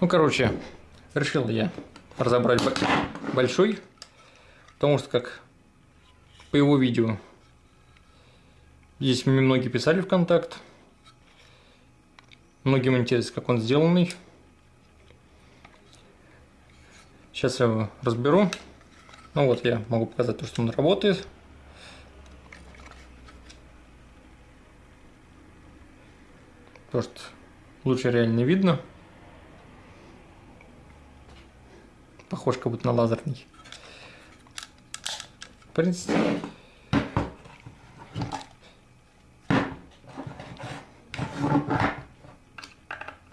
Ну, короче, решил я разобрать большой, потому что как по его видео здесь мне многие писали в контакт, многим интересно, как он сделанный. Сейчас я его разберу. Ну вот я могу показать то, что он работает. Потому что лучше реально видно. Похож как будто на лазерный. В принципе.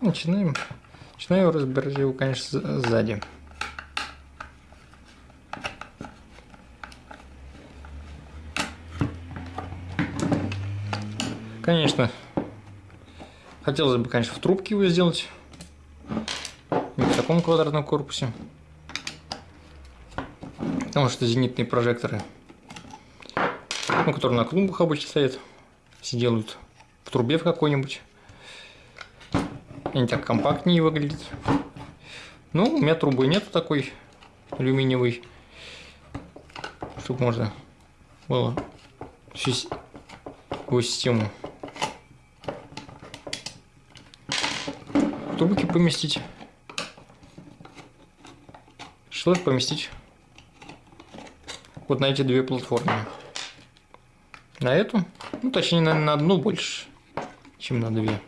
Начинаем. Начинаю разбирать его, конечно, сзади. Конечно, хотелось бы, конечно, в трубке его сделать. Не в таком квадратном корпусе. Потому что зенитные прожекторы, ну, которые на клумбах обычно стоят, все делают в трубе в какой-нибудь. Они так компактнее выглядят. Ну, у меня трубы нету такой алюминиевой, чтобы можно было всю систему трубки поместить. Их поместить вот на эти две платформы. На эту, ну точнее на, на одну больше, чем на две.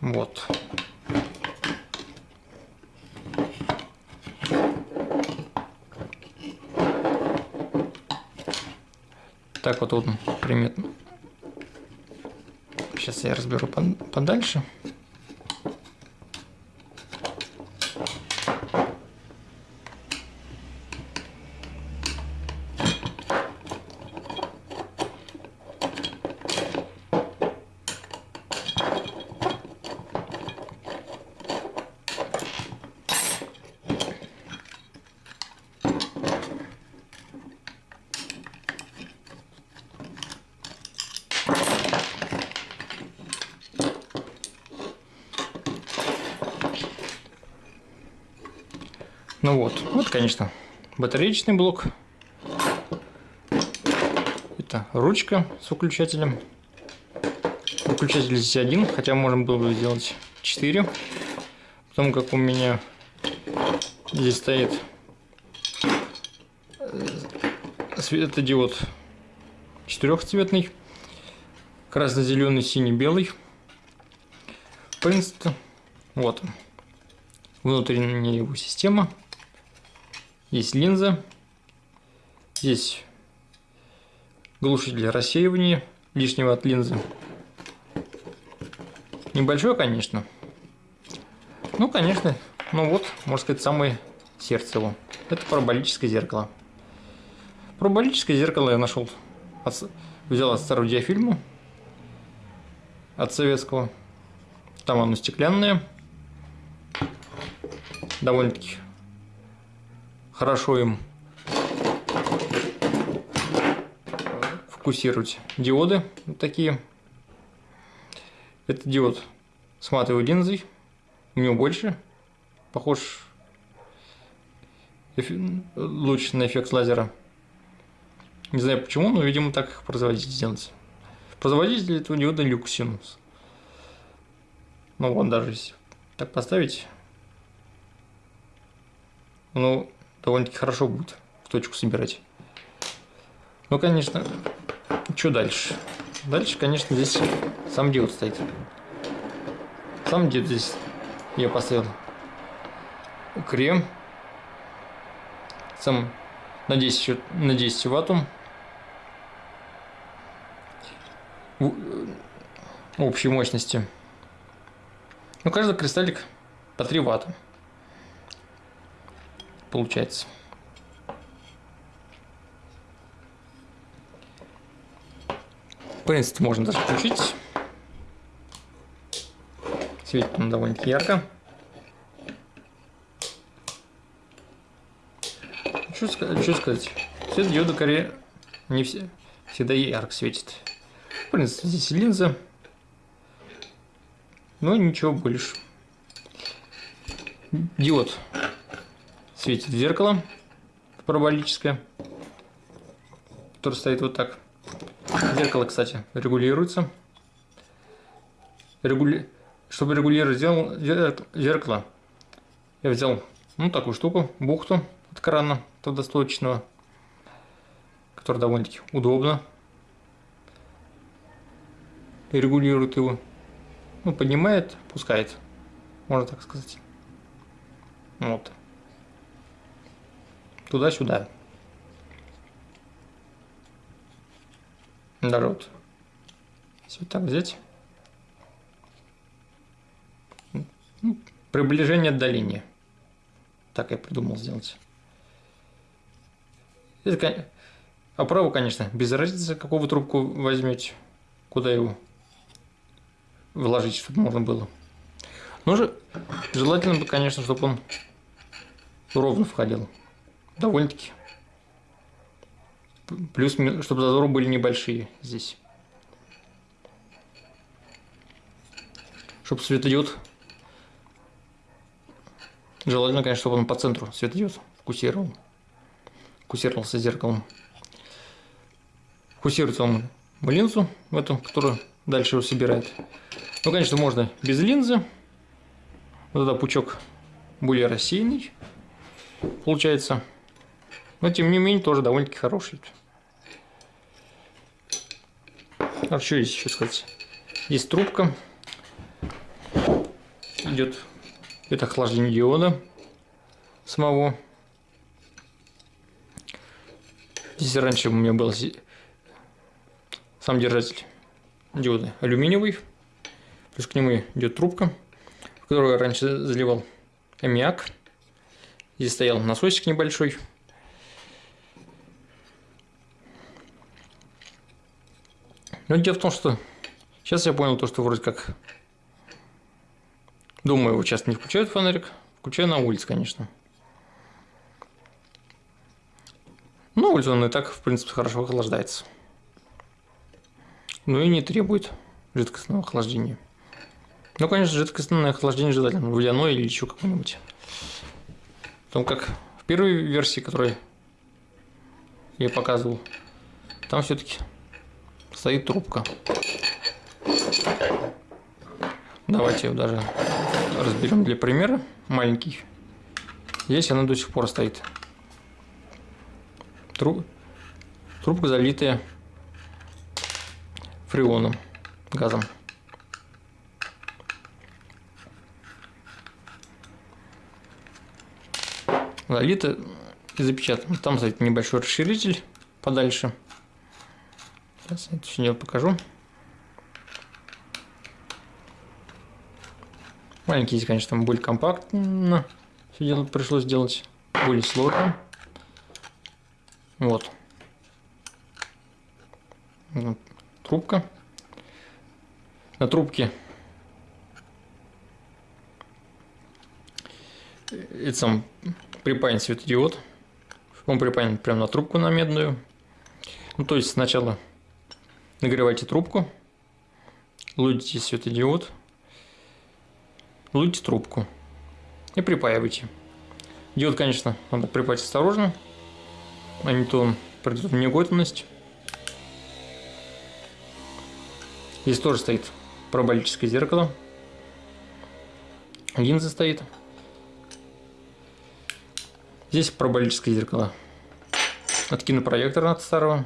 Вот. Так вот он приметно. Сейчас я разберу подальше. Ну вот, вот, конечно, батареечный блок. Это ручка с выключателем. Выключатель здесь один, хотя можно было бы сделать 4. Потому как у меня здесь стоит э, светодиод четырехцветный. Красно-зеленый, синий, белый. В принципе, вот. Внутренняя его система. Есть линза. Здесь глушитель рассеивания лишнего от линзы. Небольшой, конечно. Ну, конечно. Ну вот, можно сказать, самое сердце его. Это параболическое зеркало. Параболическое зеркало я нашел. От взял от старого диафильма. От советского. Там оно стеклянное. Довольно-таки хорошо им фокусировать диоды вот такие. Это диод с матовой линзой. У него больше. Похож луч на эффект лазера. Не знаю почему, но, видимо, так их производитель сделать. Производитель этого диода Luxinus. Ну вот, даже если так поставить, ну, довольно-таки хорошо будет в точку собирать. Ну, конечно, что дальше? Дальше, конечно, здесь сам диод стоит. Сам диод здесь я поставил крем. Сам на 10, ва- на 10 ваттум. В- э, общей мощности. Ну, каждый кристаллик по 3 ватта. Получается. В принципе, можно даже включить. Светит он довольно-таки ярко. Что? Что сказать? Свет диода коре не все, всегда ярко светит. В принципе, здесь линза. Но ничего больше. диод светит зеркало параболическое, которое стоит вот так. Зеркало, кстати, регулируется. Регули... Чтобы регулировать зеркало, я взял ну, такую штуку, бухту от крана водосточного, которая довольно-таки удобно регулирует его. Ну, поднимает, пускает, можно так сказать. Вот. Туда-сюда. Вот. Если так взять. Ну, приближение отдаления. Так я придумал сделать. Это, а право, конечно, без разницы, какую вы трубку возьмете, куда его вложить, чтобы можно было. Но же желательно бы, конечно, чтобы он ровно входил. Довольно-таки. Плюс, чтобы зазоры были небольшие здесь. Чтобы светодиод Желательно, конечно, чтобы он по центру светодиод фокусировал. Фокусировался зеркалом. Фокусируется он в линзу, в эту, которую дальше его собирает. Ну, конечно, можно без линзы. Вот тогда пучок более рассеянный получается. Но, тем не менее, тоже довольно-таки хороший. А что здесь еще сказать? Есть трубка. Идет это охлаждение диода самого. Здесь раньше у меня был сам держатель диода алюминиевый. Плюс к нему идет трубка, в которую я раньше заливал аммиак. Здесь стоял насосик небольшой. Но дело в том, что сейчас я понял то, что вроде как Думаю, его часто не включают фонарик. Включаю на улице, конечно. Но улице он и так, в принципе, хорошо охлаждается. Ну и не требует жидкостного охлаждения. Ну, конечно, жидкостное охлаждение желательно. Водяное или еще какое-нибудь. Потому как в первой версии, которую я показывал, там все-таки стоит трубка. Давайте его даже разберем для примера. Маленький. Здесь она до сих пор стоит. Труб... Трубка залитая фреоном, газом. Залита и запечатана. Там стоит небольшой расширитель подальше. Сейчас я это все покажу. Маленький конечно, там более компактно. Все дело пришлось сделать более сложно. Вот. Трубка. На трубке это сам припаян светодиод. Он припаян прямо на трубку на медную. Ну, то есть сначала нагревайте трубку, лудите светодиод, луйте трубку и припаивайте. Диод, конечно, надо припаять осторожно, а не то он придет в негодность. Здесь тоже стоит параболическое зеркало. Линза стоит. Здесь параболическое зеркало от кинопроектора от старого.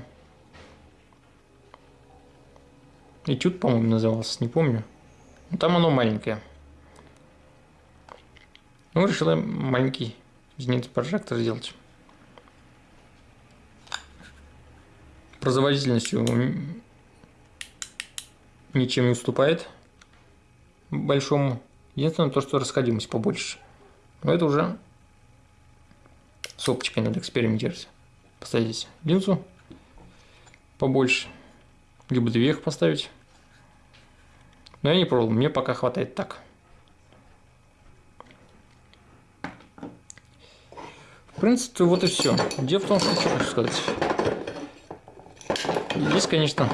Этюд, по-моему, назывался, не помню. Там оно маленькое. Ну, решила маленький зенит-прожектор сделать. Производительностью ничем не уступает большому. Единственное то, что расходимость побольше. Но это уже с оптикой надо экспериментировать. Поставить здесь линзу побольше. Либо две их поставить. Но я не пробовал, мне пока хватает так. принципе, вот и все. Дело в том, что хочу сказать. Здесь, конечно,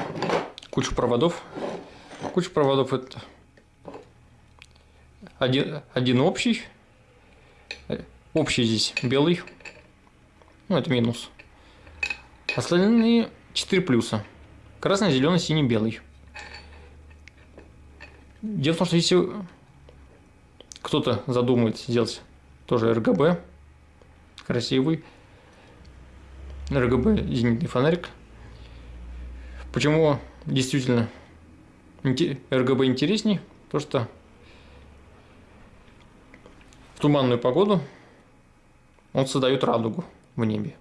куча проводов. Куча проводов это один, один общий Общий здесь белый. Ну, это минус. Остальные 4 плюса. Красный, зеленый, синий, белый. Дело в том, что если кто-то задумает сделать тоже РГБ, красивый, РГБ зенитный фонарик, почему действительно РГБ интересней, то что в туманную погоду он создает радугу в небе.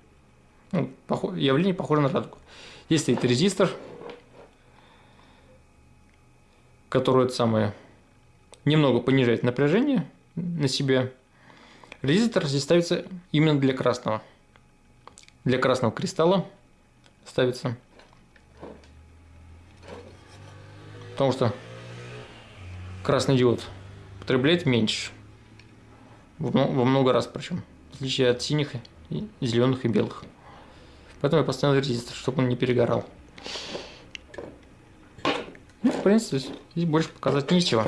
Ну, явление похоже на радугу. Здесь стоит резистор, который это самое немного понижает напряжение на себе. Резистор здесь ставится именно для красного. Для красного кристалла ставится. Потому что красный диод потребляет меньше. Во много раз причем. В отличие от синих, зеленых и белых. Поэтому я поставил резистор, чтобы он не перегорал. Ну, в принципе, здесь больше показать нечего.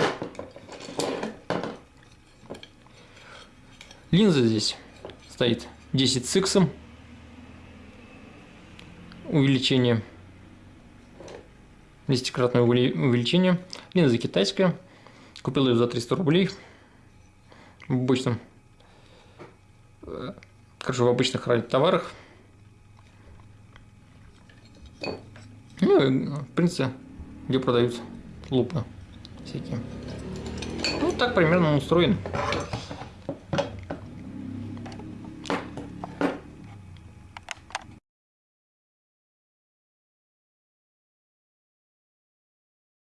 Линза здесь стоит 10 с X. Увеличение. Десятикратное увеличение. Линза китайская. Купил ее за 300 рублей. В обычном... Короче, в обычных товарах. Ну, в принципе, где продают лупы всякие. Ну, так примерно устроен.